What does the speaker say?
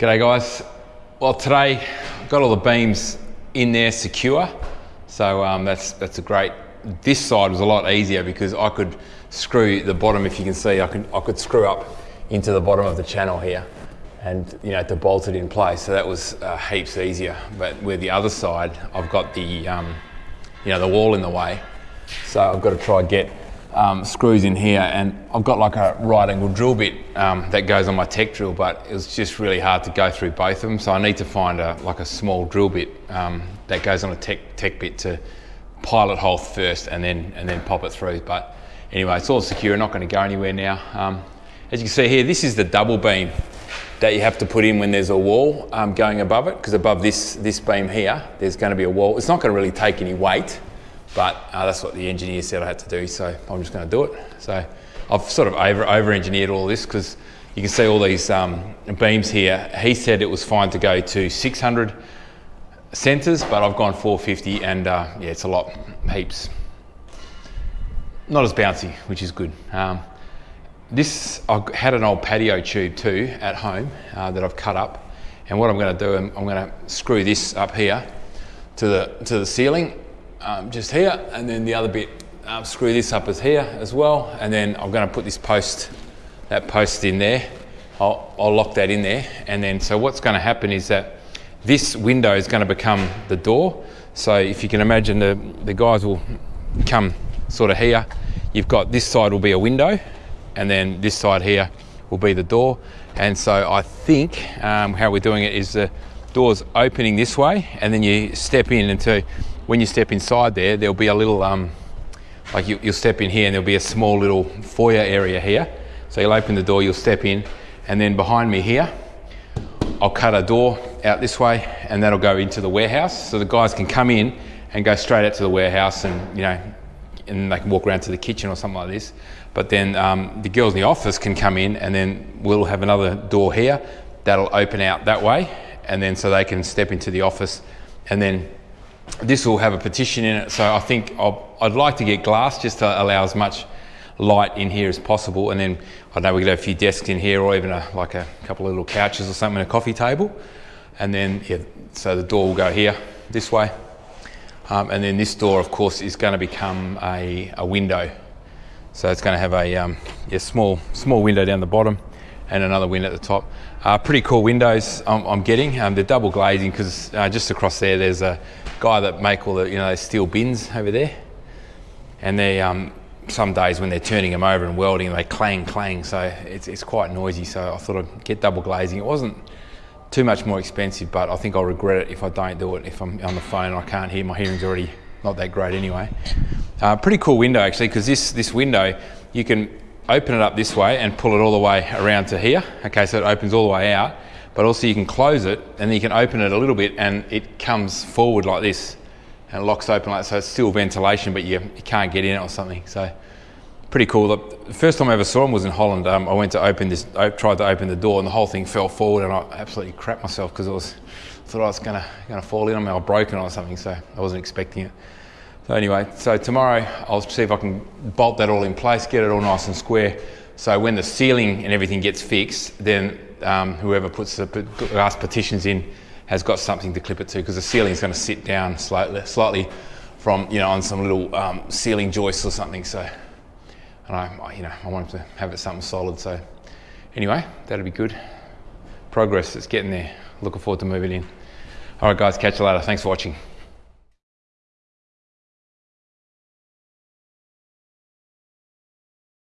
G'day guys. Well today I've got all the beams in there secure. So um, that's, that's a great, this side was a lot easier because I could screw the bottom, if you can see, I could, I could screw up into the bottom of the channel here and you know to bolt it in place so that was uh, heaps easier but with the other side I've got the um, you know the wall in the way so I've got to try get um, screws in here and I've got like a right angle drill bit um, that goes on my tek drill but it was just really hard to go through both of them so I need to find a like a small drill bit um, that goes on a tek, tek bit to pilot hole first and then and then pop it through but anyway it's all secure not going to go anywhere now. Um, as you can see here this is the double beam that you have to put in when there's a wall um, going above it because above this this beam here there's going to be a wall. It's not going to really take any weight but uh, that's what the engineer said I had to do, so I'm just going to do it. So I've sort of over, over engineered all this because you can see all these um, beams here. He said it was fine to go to 600 centres, but I've gone 450 and uh, yeah, it's a lot, heaps. Not as bouncy, which is good. Um, this, I had an old patio tube too at home uh, that I've cut up. And what I'm going to do, I'm, I'm going to screw this up here to the, to the ceiling um, just here, and then the other bit, um, screw this up as here as well, and then I'm going to put this post, that post in there. I'll, I'll lock that in there, and then so what's going to happen is that this window is going to become the door. So if you can imagine, the, the guys will come sort of here. You've got this side will be a window, and then this side here will be the door. And so I think um, how we're doing it is the door's opening this way, and then you step in into when you step inside there, there'll be a little, um, like you, will step in here and there'll be a small little foyer area here. So you'll open the door, you'll step in, and then behind me here, I'll cut a door out this way and that'll go into the warehouse. So the guys can come in and go straight out to the warehouse and, you know, and they can walk around to the kitchen or something like this. But then um, the girls in the office can come in and then we'll have another door here that'll open out that way. And then so they can step into the office and then this will have a partition in it, so I think i would like to get glass just to allow as much light in here as possible. And then I know we could have a few desks in here or even a, like a couple of little couches or something, a coffee table. And then, yeah, so the door will go here, this way. Um, and then this door, of course, is going to become a, a window. So it's going to have a um, yeah, small, small window down the bottom and another window at the top. Uh, pretty cool windows I'm, I'm getting. Um, they're double glazing because uh, just across there, there's a guy that make all the you know steel bins over there, and they um, some days when they're turning them over and welding, they clang clang. So it's it's quite noisy. So I thought I'd get double glazing. It wasn't too much more expensive, but I think I'll regret it if I don't do it. If I'm on the phone and I can't hear, my hearing's already not that great anyway. Uh, pretty cool window actually, because this this window you can open it up this way and pull it all the way around to here. Okay, so it opens all the way out but also you can close it and then you can open it a little bit and it comes forward like this and locks open like so it's still ventilation but you, you can't get in it or something. So pretty cool. The first time I ever saw them was in Holland. Um, I went to open this I tried to open the door and the whole thing fell forward and I absolutely crapped myself because i was thought I was gonna gonna fall in on me. Or broken or something so I wasn't expecting it. So anyway so tomorrow I'll see if I can bolt that all in place get it all nice and square. So when the ceiling and everything gets fixed then um, whoever puts the glass partitions in has got something to clip it to because the ceiling is going to sit down slightly, slightly from, you know, on some little um, ceiling joists or something. So, and I, you know, I want to have it something solid. So anyway, that'll be good. Progress, it's getting there. Looking forward to moving in. All right, guys, catch you later. Thanks for watching.